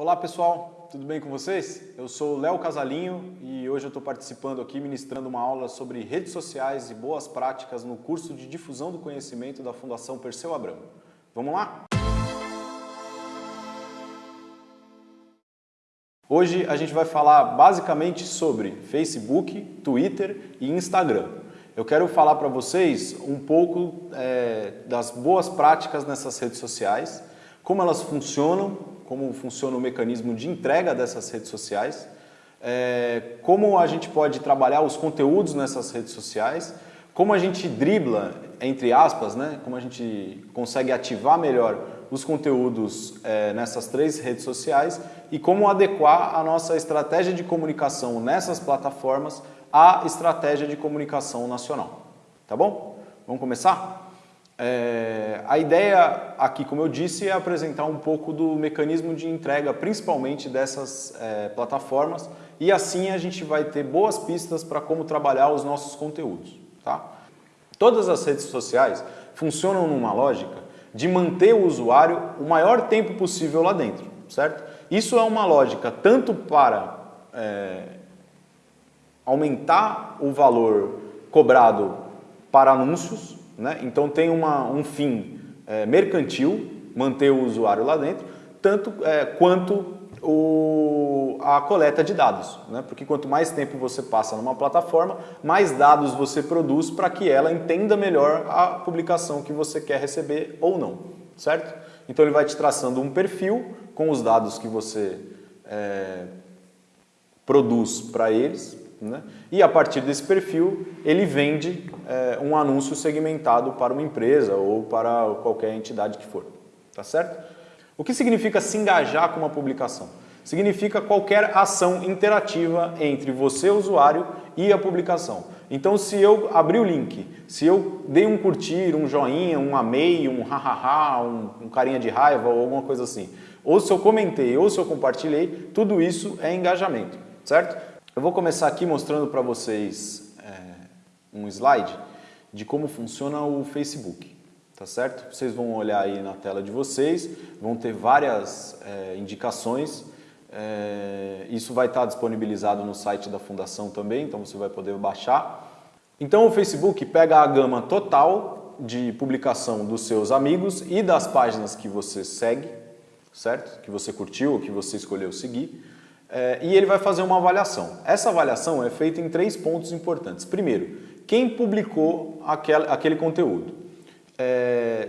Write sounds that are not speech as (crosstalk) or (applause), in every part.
Olá pessoal, tudo bem com vocês? Eu sou Léo Casalinho e hoje eu estou participando aqui ministrando uma aula sobre redes sociais e boas práticas no curso de difusão do conhecimento da Fundação Perseu Abramo. Vamos lá? Hoje a gente vai falar basicamente sobre Facebook, Twitter e Instagram. Eu quero falar para vocês um pouco é, das boas práticas nessas redes sociais, como elas funcionam como funciona o mecanismo de entrega dessas redes sociais, é, como a gente pode trabalhar os conteúdos nessas redes sociais, como a gente dribla, entre aspas, né, como a gente consegue ativar melhor os conteúdos é, nessas três redes sociais e como adequar a nossa estratégia de comunicação nessas plataformas à estratégia de comunicação nacional. Tá bom? Vamos começar? É, a ideia aqui, como eu disse, é apresentar um pouco do mecanismo de entrega, principalmente dessas é, plataformas, e assim a gente vai ter boas pistas para como trabalhar os nossos conteúdos. Tá? Todas as redes sociais funcionam numa lógica de manter o usuário o maior tempo possível lá dentro, certo? Isso é uma lógica tanto para é, aumentar o valor cobrado para anúncios, né? Então tem uma, um fim é, mercantil, manter o usuário lá dentro, tanto é, quanto o, a coleta de dados, né? porque quanto mais tempo você passa numa plataforma, mais dados você produz para que ela entenda melhor a publicação que você quer receber ou não, certo? Então ele vai te traçando um perfil com os dados que você é, produz para eles, né? E a partir desse perfil, ele vende é, um anúncio segmentado para uma empresa ou para qualquer entidade que for. Tá certo? O que significa se engajar com uma publicação? Significa qualquer ação interativa entre você, usuário, e a publicação. Então, se eu abrir o link, se eu dei um curtir, um joinha, um amei, um hahaha, um, um carinha de raiva ou alguma coisa assim, ou se eu comentei, ou se eu compartilhei, tudo isso é engajamento, certo? Eu vou começar aqui mostrando para vocês é, um slide de como funciona o Facebook, tá certo? Vocês vão olhar aí na tela de vocês, vão ter várias é, indicações, é, isso vai estar disponibilizado no site da Fundação também, então você vai poder baixar. Então o Facebook pega a gama total de publicação dos seus amigos e das páginas que você segue, certo? Que você curtiu ou que você escolheu seguir, é, e ele vai fazer uma avaliação. Essa avaliação é feita em três pontos importantes. Primeiro, quem publicou aquele, aquele conteúdo. É,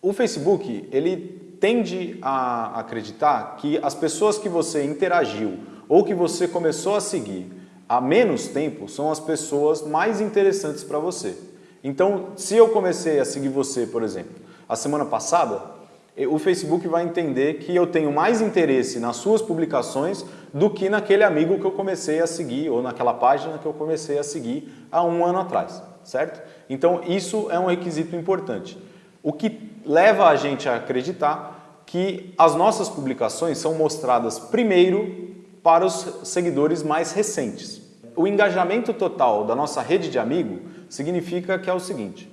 o Facebook ele tende a acreditar que as pessoas que você interagiu ou que você começou a seguir há menos tempo são as pessoas mais interessantes para você. Então, se eu comecei a seguir você, por exemplo, a semana passada, o Facebook vai entender que eu tenho mais interesse nas suas publicações do que naquele amigo que eu comecei a seguir ou naquela página que eu comecei a seguir há um ano atrás, certo? Então isso é um requisito importante. O que leva a gente a acreditar que as nossas publicações são mostradas primeiro para os seguidores mais recentes. O engajamento total da nossa rede de amigo significa que é o seguinte,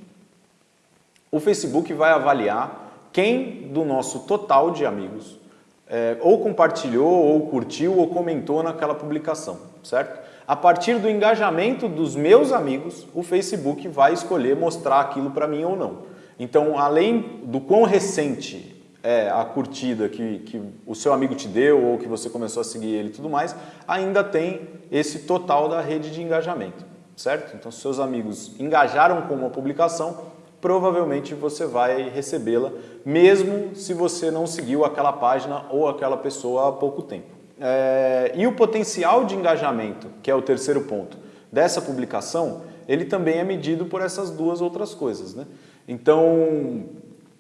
o Facebook vai avaliar quem do nosso total de amigos é, ou compartilhou, ou curtiu, ou comentou naquela publicação, certo? A partir do engajamento dos meus amigos, o Facebook vai escolher mostrar aquilo para mim ou não. Então, além do quão recente é a curtida que, que o seu amigo te deu ou que você começou a seguir ele e tudo mais, ainda tem esse total da rede de engajamento, certo? Então, se seus amigos engajaram com uma publicação, provavelmente você vai recebê-la, mesmo se você não seguiu aquela página ou aquela pessoa há pouco tempo. É, e o potencial de engajamento, que é o terceiro ponto, dessa publicação, ele também é medido por essas duas outras coisas. Né? Então,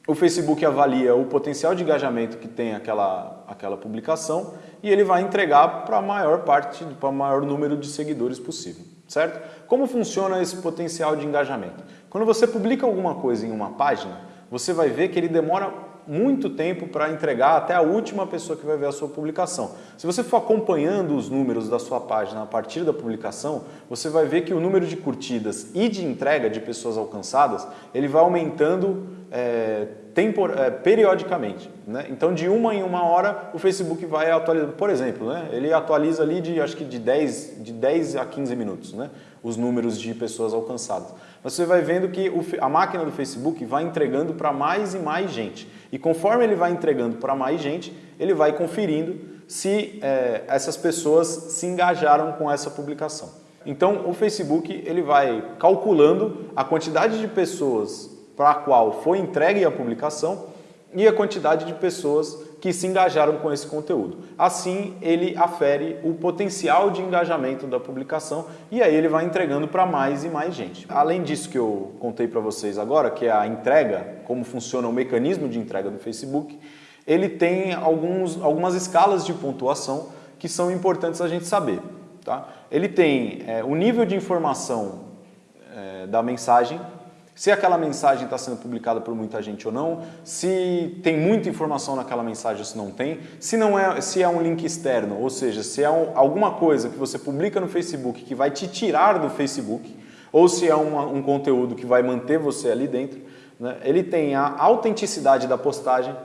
o Facebook avalia o potencial de engajamento que tem aquela, aquela publicação e ele vai entregar para a maior parte, para o maior número de seguidores possível, certo? Como funciona esse potencial de engajamento? Quando você publica alguma coisa em uma página, você vai ver que ele demora muito tempo para entregar até a última pessoa que vai ver a sua publicação. Se você for acompanhando os números da sua página a partir da publicação, você vai ver que o número de curtidas e de entrega de pessoas alcançadas, ele vai aumentando é, tempor, é, periodicamente. Né? Então, de uma em uma hora, o Facebook vai atualizando. Por exemplo, né? ele atualiza ali de, acho que de 10, de 10 a 15 minutos, né? os números de pessoas alcançadas. Você vai vendo que a máquina do Facebook vai entregando para mais e mais gente. E conforme ele vai entregando para mais gente, ele vai conferindo se é, essas pessoas se engajaram com essa publicação. Então, o Facebook ele vai calculando a quantidade de pessoas para a qual foi entregue a publicação e a quantidade de pessoas que se engajaram com esse conteúdo. Assim, ele afere o potencial de engajamento da publicação e aí ele vai entregando para mais e mais gente. Além disso que eu contei para vocês agora, que é a entrega, como funciona o mecanismo de entrega do Facebook, ele tem alguns, algumas escalas de pontuação que são importantes a gente saber. Tá? Ele tem é, o nível de informação é, da mensagem, se aquela mensagem está sendo publicada por muita gente ou não, se tem muita informação naquela mensagem ou se não tem, se, não é, se é um link externo, ou seja, se é um, alguma coisa que você publica no Facebook que vai te tirar do Facebook, ou se é uma, um conteúdo que vai manter você ali dentro, né? ele tem a autenticidade da postagem,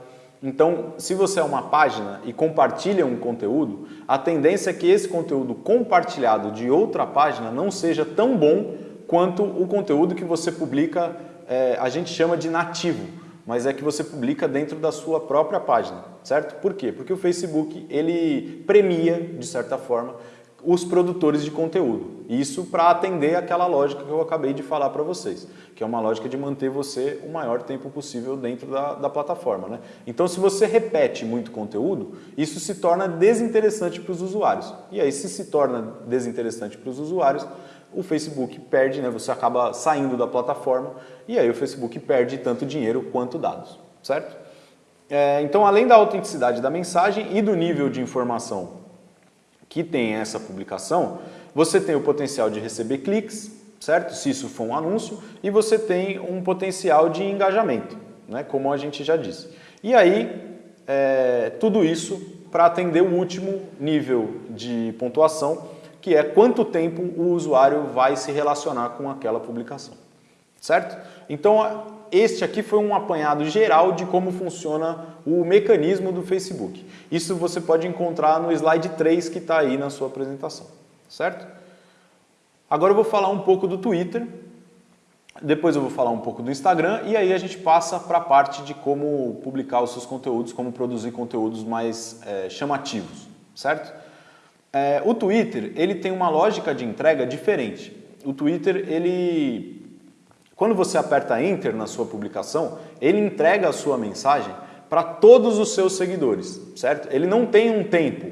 então, se você é uma página e compartilha um conteúdo, a tendência é que esse conteúdo compartilhado de outra página não seja tão bom quanto o conteúdo que você publica, é, a gente chama de nativo, mas é que você publica dentro da sua própria página, certo? Por quê? Porque o Facebook, ele premia, de certa forma, os produtores de conteúdo. Isso para atender aquela lógica que eu acabei de falar para vocês, que é uma lógica de manter você o maior tempo possível dentro da, da plataforma. Né? Então, se você repete muito conteúdo, isso se torna desinteressante para os usuários. E aí, se se torna desinteressante para os usuários, o Facebook perde, né? você acaba saindo da plataforma e aí o Facebook perde tanto dinheiro quanto dados, certo? É, então, além da autenticidade da mensagem e do nível de informação que tem essa publicação, você tem o potencial de receber cliques, certo? Se isso for um anúncio, e você tem um potencial de engajamento, né? como a gente já disse. E aí, é, tudo isso para atender o último nível de pontuação, que é quanto tempo o usuário vai se relacionar com aquela publicação, certo? Então, este aqui foi um apanhado geral de como funciona o mecanismo do Facebook. Isso você pode encontrar no slide 3 que está aí na sua apresentação, certo? Agora eu vou falar um pouco do Twitter, depois eu vou falar um pouco do Instagram e aí a gente passa para a parte de como publicar os seus conteúdos, como produzir conteúdos mais é, chamativos, certo? É, o Twitter, ele tem uma lógica de entrega diferente. O Twitter, ele, quando você aperta Enter na sua publicação, ele entrega a sua mensagem para todos os seus seguidores, certo? Ele não tem um tempo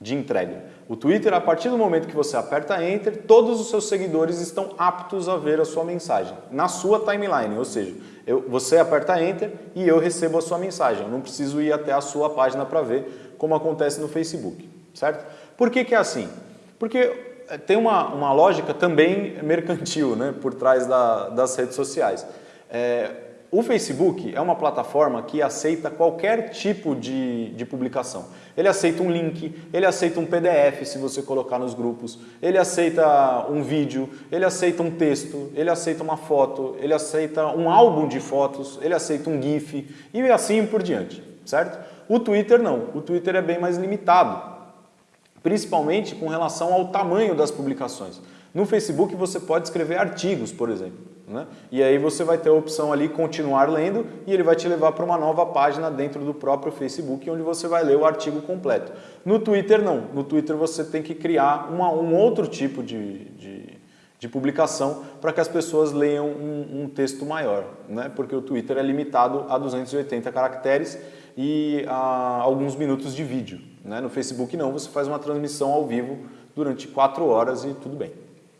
de entrega. O Twitter, a partir do momento que você aperta Enter, todos os seus seguidores estão aptos a ver a sua mensagem, na sua timeline, ou seja, eu, você aperta Enter e eu recebo a sua mensagem. Eu não preciso ir até a sua página para ver, como acontece no Facebook, certo? Por que, que é assim? Porque eh, tem uma, uma lógica também (laughs) mercantil né, por trás da, das redes sociais. É, o Facebook é uma plataforma que aceita qualquer tipo de, de publicação. Ele aceita um link, ele aceita um PDF se você colocar nos grupos, ele aceita um vídeo, ele aceita um texto, ele aceita uma foto, ele aceita um álbum de fotos, ele aceita um GIF e assim por diante, certo? O Twitter não, o Twitter é bem mais limitado principalmente com relação ao tamanho das publicações. No Facebook você pode escrever artigos, por exemplo. Né? E aí você vai ter a opção ali continuar lendo e ele vai te levar para uma nova página dentro do próprio Facebook onde você vai ler o artigo completo. No Twitter não, no Twitter você tem que criar uma, um outro tipo de, de, de publicação para que as pessoas leiam um, um texto maior, né? porque o Twitter é limitado a 280 caracteres e a alguns minutos de vídeo. Né? No Facebook não, você faz uma transmissão ao vivo durante quatro horas e tudo bem,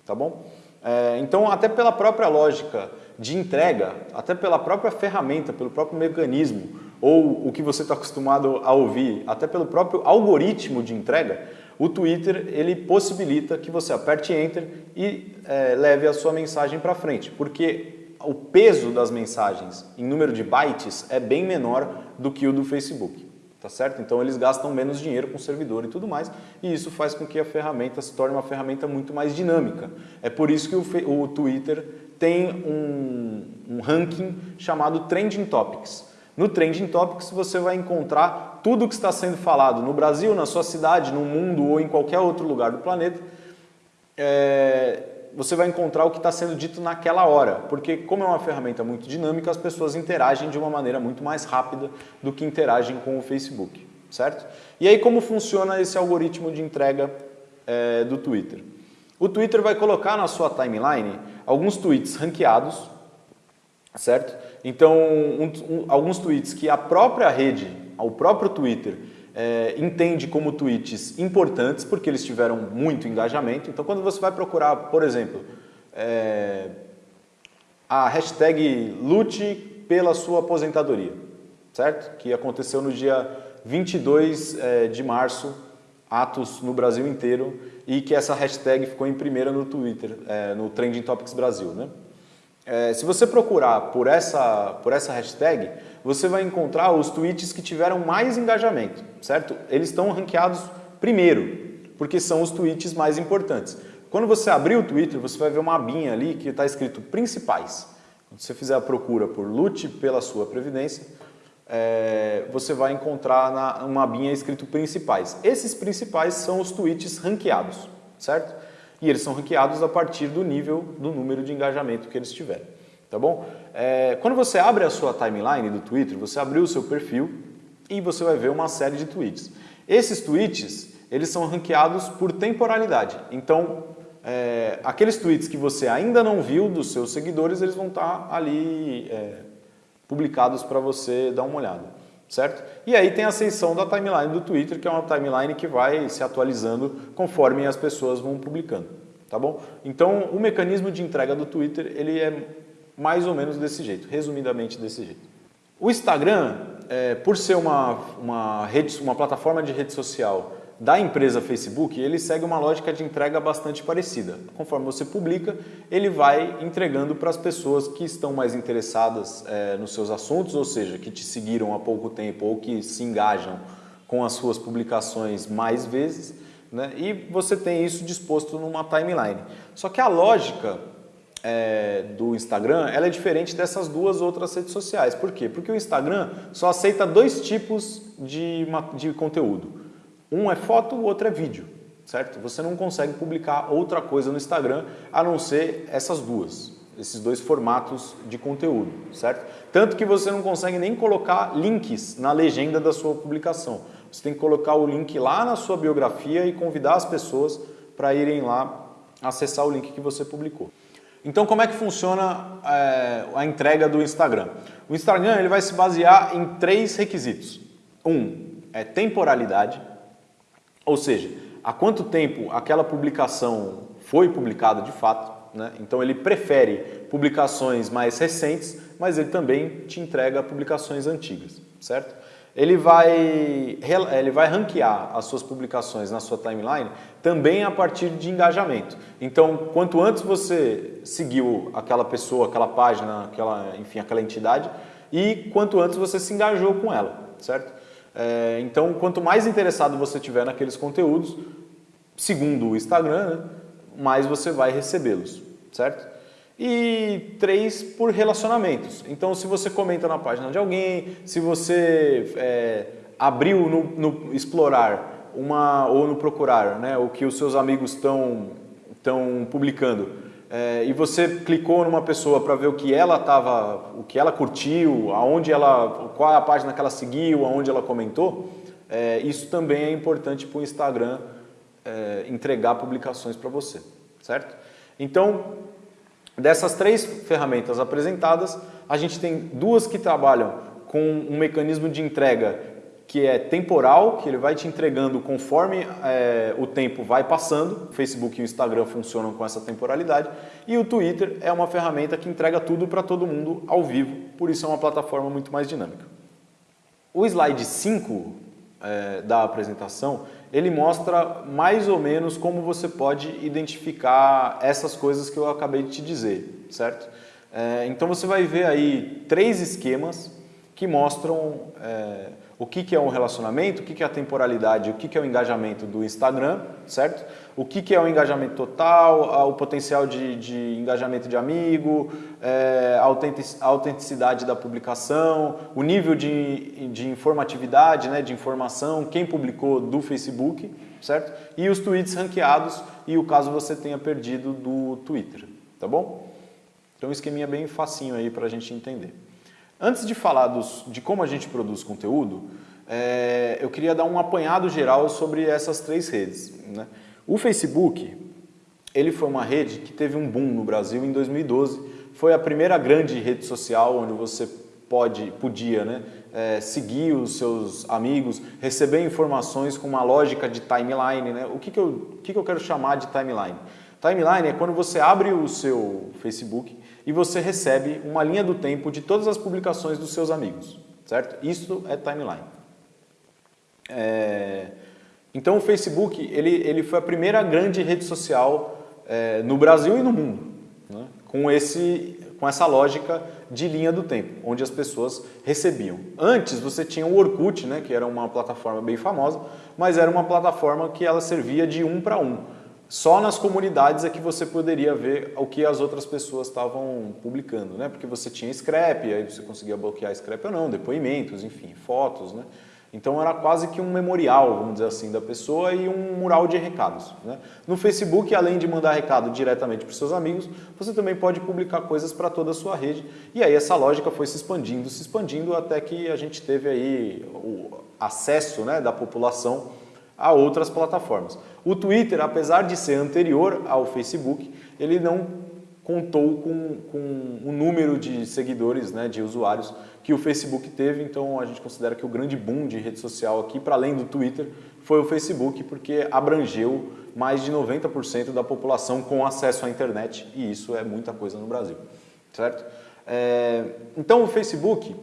tá bom? É, então, até pela própria lógica de entrega, até pela própria ferramenta, pelo próprio mecanismo, ou o que você está acostumado a ouvir, até pelo próprio algoritmo de entrega, o Twitter ele possibilita que você aperte Enter e é, leve a sua mensagem para frente, porque o peso das mensagens em número de bytes é bem menor do que o do Facebook tá certo? Então eles gastam menos dinheiro com servidor e tudo mais, e isso faz com que a ferramenta se torne uma ferramenta muito mais dinâmica. É por isso que o, o Twitter tem um, um ranking chamado Trending Topics. No Trending Topics você vai encontrar tudo o que está sendo falado no Brasil, na sua cidade, no mundo ou em qualquer outro lugar do planeta. É, você vai encontrar o que está sendo dito naquela hora, porque como é uma ferramenta muito dinâmica, as pessoas interagem de uma maneira muito mais rápida do que interagem com o Facebook, certo? E aí como funciona esse algoritmo de entrega é, do Twitter? O Twitter vai colocar na sua timeline alguns tweets ranqueados, certo? Então, um, um, alguns tweets que a própria rede, o próprio Twitter, é, entende como tweets importantes, porque eles tiveram muito engajamento. Então, quando você vai procurar, por exemplo, é, a hashtag lute pela sua aposentadoria, certo? Que aconteceu no dia 22 é, de março, atos no Brasil inteiro, e que essa hashtag ficou em primeira no Twitter, é, no Trending Topics Brasil. Né? É, se você procurar por essa, por essa hashtag, você vai encontrar os tweets que tiveram mais engajamento, certo? Eles estão ranqueados primeiro, porque são os tweets mais importantes. Quando você abrir o Twitter, você vai ver uma abinha ali que está escrito principais. Quando você fizer a procura por lute pela sua previdência, é, você vai encontrar na, uma abinha escrito principais. Esses principais são os tweets ranqueados, certo? E eles são ranqueados a partir do nível, do número de engajamento que eles tiverem, tá bom? É, quando você abre a sua timeline do Twitter, você abriu o seu perfil e você vai ver uma série de tweets. Esses tweets, eles são ranqueados por temporalidade. Então, é, aqueles tweets que você ainda não viu dos seus seguidores, eles vão estar ali é, publicados para você dar uma olhada, certo? E aí tem a seção da timeline do Twitter, que é uma timeline que vai se atualizando conforme as pessoas vão publicando, tá bom? Então, o mecanismo de entrega do Twitter, ele é mais ou menos desse jeito, resumidamente desse jeito. O Instagram, é, por ser uma, uma, rede, uma plataforma de rede social da empresa Facebook, ele segue uma lógica de entrega bastante parecida. Conforme você publica, ele vai entregando para as pessoas que estão mais interessadas é, nos seus assuntos, ou seja, que te seguiram há pouco tempo ou que se engajam com as suas publicações mais vezes, né? e você tem isso disposto numa timeline. Só que a lógica é, do Instagram ela é diferente dessas duas outras redes sociais. Por quê? Porque o Instagram só aceita dois tipos de, de conteúdo um é foto, o outro é vídeo, certo? Você não consegue publicar outra coisa no Instagram a não ser essas duas, esses dois formatos de conteúdo, certo? Tanto que você não consegue nem colocar links na legenda da sua publicação. Você tem que colocar o link lá na sua biografia e convidar as pessoas para irem lá acessar o link que você publicou. Então, como é que funciona é, a entrega do Instagram? O Instagram ele vai se basear em três requisitos. Um é temporalidade, ou seja, há quanto tempo aquela publicação foi publicada de fato, né? então ele prefere publicações mais recentes, mas ele também te entrega publicações antigas, certo? Ele vai, ele vai ranquear as suas publicações na sua timeline também a partir de engajamento. Então, quanto antes você seguiu aquela pessoa, aquela página, aquela, enfim, aquela entidade, e quanto antes você se engajou com ela, certo? É, então, quanto mais interessado você tiver naqueles conteúdos, segundo o Instagram, né, mais você vai recebê-los, certo? E três, por relacionamentos. Então, se você comenta na página de alguém, se você é, abriu no, no, explorar uma, ou no procurar né, o que os seus amigos estão publicando, é, e você clicou numa pessoa para ver o que ela tava, o que ela curtiu, aonde ela, qual é a página que ela seguiu, aonde ela comentou, é, isso também é importante para o Instagram é, entregar publicações para você, certo? Então, dessas três ferramentas apresentadas, a gente tem duas que trabalham com um mecanismo de entrega que é temporal, que ele vai te entregando conforme é, o tempo vai passando. O Facebook e o Instagram funcionam com essa temporalidade. E o Twitter é uma ferramenta que entrega tudo para todo mundo ao vivo, por isso é uma plataforma muito mais dinâmica. O slide 5 é, da apresentação, ele mostra mais ou menos como você pode identificar essas coisas que eu acabei de te dizer, certo? É, então você vai ver aí três esquemas que mostram é, o que, que é um relacionamento, o que, que é a temporalidade, o que, que é o engajamento do Instagram, certo? O que, que é o engajamento total, o potencial de, de engajamento de amigo, é, a autenticidade da publicação, o nível de, de informatividade, né, de informação, quem publicou do Facebook, certo? E os tweets ranqueados e o caso você tenha perdido do Twitter, tá bom? Então um esqueminha bem facinho aí para a gente entender. Antes de falar dos, de como a gente produz conteúdo, é, eu queria dar um apanhado geral sobre essas três redes. Né? O Facebook, ele foi uma rede que teve um boom no Brasil em 2012. Foi a primeira grande rede social onde você pode, podia né, é, seguir os seus amigos, receber informações com uma lógica de timeline. Né? O que, que, eu, o que, que eu quero chamar de timeline? Timeline é quando você abre o seu Facebook e você recebe uma linha do tempo de todas as publicações dos seus amigos, certo? Isso é timeline. É... Então o Facebook ele, ele foi a primeira grande rede social é, no Brasil e no mundo, né? com, esse, com essa lógica de linha do tempo, onde as pessoas recebiam. Antes você tinha o Orkut, né, que era uma plataforma bem famosa, mas era uma plataforma que ela servia de um para um. Só nas comunidades é que você poderia ver o que as outras pessoas estavam publicando, né? Porque você tinha scrap, aí você conseguia bloquear scrap ou não, depoimentos, enfim, fotos, né? Então era quase que um memorial, vamos dizer assim, da pessoa e um mural de recados. Né? No Facebook, além de mandar recado diretamente para seus amigos, você também pode publicar coisas para toda a sua rede. E aí essa lógica foi se expandindo, se expandindo até que a gente teve aí o acesso né, da população a outras plataformas. O Twitter, apesar de ser anterior ao Facebook, ele não contou com, com o número de seguidores, né, de usuários que o Facebook teve, então a gente considera que o grande boom de rede social aqui, para além do Twitter, foi o Facebook, porque abrangeu mais de 90% da população com acesso à internet, e isso é muita coisa no Brasil, certo? É, então o Facebook,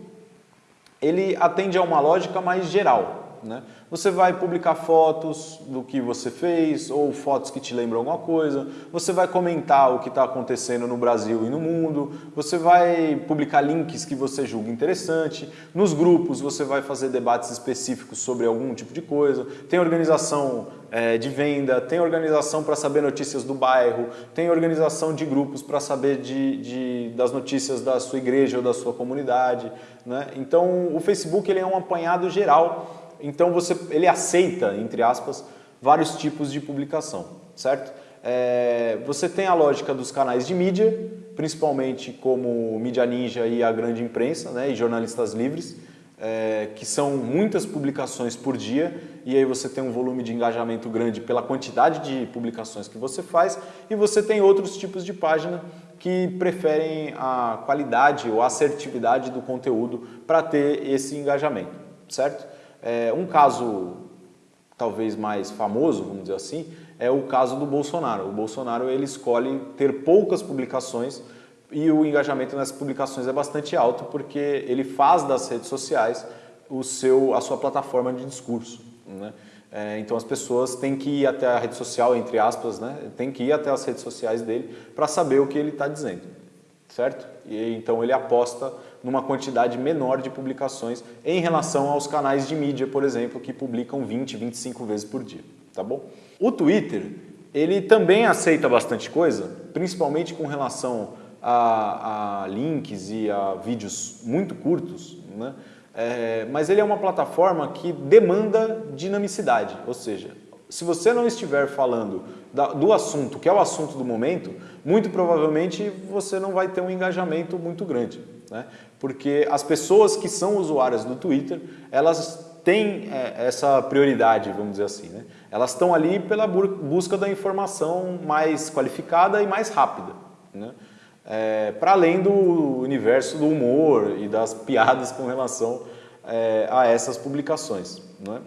ele atende a uma lógica mais geral, né? Você vai publicar fotos do que você fez ou fotos que te lembram alguma coisa, você vai comentar o que está acontecendo no Brasil e no mundo, você vai publicar links que você julga interessante, nos grupos você vai fazer debates específicos sobre algum tipo de coisa, tem organização é, de venda, tem organização para saber notícias do bairro, tem organização de grupos para saber de, de, das notícias da sua igreja ou da sua comunidade. Né? Então o Facebook ele é um apanhado geral então você, ele aceita, entre aspas, vários tipos de publicação, certo? É, você tem a lógica dos canais de mídia, principalmente como Mídia Ninja e a grande imprensa, né, e jornalistas livres, é, que são muitas publicações por dia, e aí você tem um volume de engajamento grande pela quantidade de publicações que você faz, e você tem outros tipos de página que preferem a qualidade ou assertividade do conteúdo para ter esse engajamento, certo? É, um caso talvez mais famoso, vamos dizer assim, é o caso do Bolsonaro. O Bolsonaro ele escolhe ter poucas publicações e o engajamento nessas publicações é bastante alto porque ele faz das redes sociais o seu, a sua plataforma de discurso. Né? É, então as pessoas têm que ir até a rede social, entre aspas, né? tem que ir até as redes sociais dele para saber o que ele está dizendo, certo? E então ele aposta numa quantidade menor de publicações em relação aos canais de mídia, por exemplo, que publicam 20, 25 vezes por dia, tá bom? O Twitter, ele também aceita bastante coisa, principalmente com relação a, a links e a vídeos muito curtos, né? É, mas ele é uma plataforma que demanda dinamicidade, ou seja, se você não estiver falando da, do assunto, que é o assunto do momento, muito provavelmente você não vai ter um engajamento muito grande. Né? Porque as pessoas que são usuárias do Twitter, elas têm é, essa prioridade, vamos dizer assim. Né? Elas estão ali pela busca da informação mais qualificada e mais rápida. Né? É, Para além do universo do humor e das (laughs) piadas com relação é, a essas publicações. Né?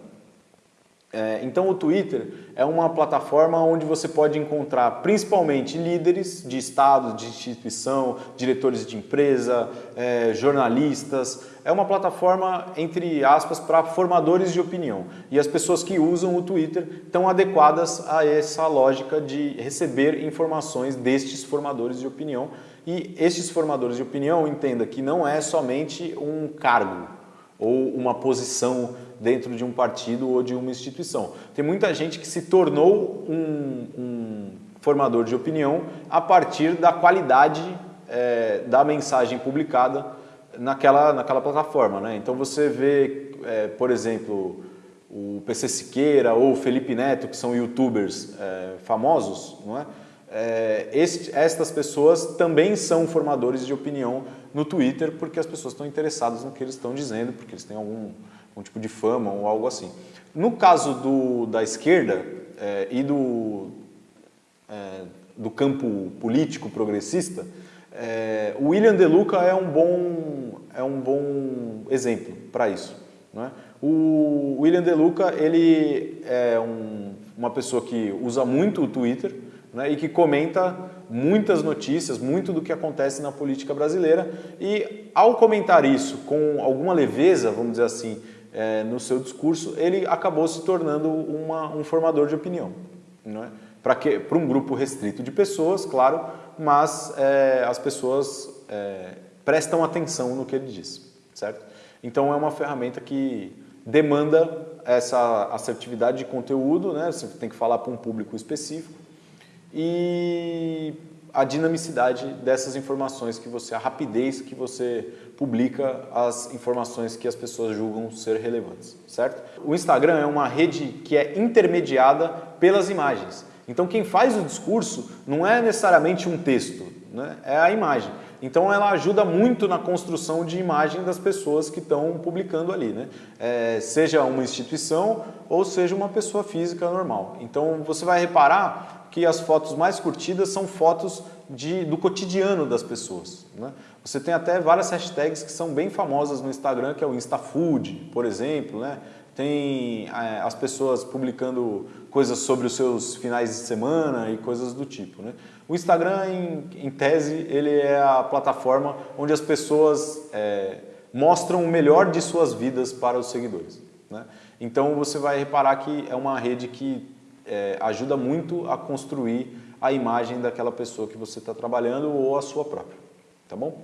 É, então o Twitter é uma plataforma onde você pode encontrar principalmente líderes de estado, de instituição, diretores de empresa, é, jornalistas. É uma plataforma, entre aspas, para formadores de opinião. E as pessoas que usam o Twitter estão adequadas a essa lógica de receber informações destes formadores de opinião. E estes formadores de opinião, entenda que não é somente um cargo, ou uma posição dentro de um partido ou de uma instituição. Tem muita gente que se tornou um, um formador de opinião a partir da qualidade é, da mensagem publicada naquela, naquela plataforma. Né? Então você vê, é, por exemplo, o PC Siqueira ou o Felipe Neto, que são youtubers é, famosos, não é? é este, estas pessoas também são formadores de opinião no Twitter porque as pessoas estão interessadas no que eles estão dizendo, porque eles têm algum, algum tipo de fama ou algo assim. No caso do, da esquerda é, e do, é, do campo político progressista, é, o William De Luca é um bom, é um bom exemplo para isso. Não é? O William De Luca ele é um, uma pessoa que usa muito o Twitter né, e que comenta muitas notícias, muito do que acontece na política brasileira e ao comentar isso com alguma leveza, vamos dizer assim, é, no seu discurso, ele acabou se tornando uma, um formador de opinião. Né? Para um grupo restrito de pessoas, claro, mas é, as pessoas é, prestam atenção no que ele diz, certo? Então é uma ferramenta que demanda essa assertividade de conteúdo, né? você tem que falar para um público específico, e a dinamicidade dessas informações que você, a rapidez que você publica as informações que as pessoas julgam ser relevantes, certo? O Instagram é uma rede que é intermediada pelas imagens. Então quem faz o discurso não é necessariamente um texto, né? é a imagem. Então ela ajuda muito na construção de imagem das pessoas que estão publicando ali, né? É, seja uma instituição ou seja uma pessoa física normal. Então você vai reparar que as fotos mais curtidas são fotos de, do cotidiano das pessoas. Né? Você tem até várias hashtags que são bem famosas no Instagram, que é o InstaFood, por exemplo, né? tem é, as pessoas publicando coisas sobre os seus finais de semana e coisas do tipo. Né? O Instagram, em, em tese, ele é a plataforma onde as pessoas é, mostram o melhor de suas vidas para os seguidores. Né? Então você vai reparar que é uma rede que é, ajuda muito a construir a imagem daquela pessoa que você está trabalhando ou a sua própria. Tá bom?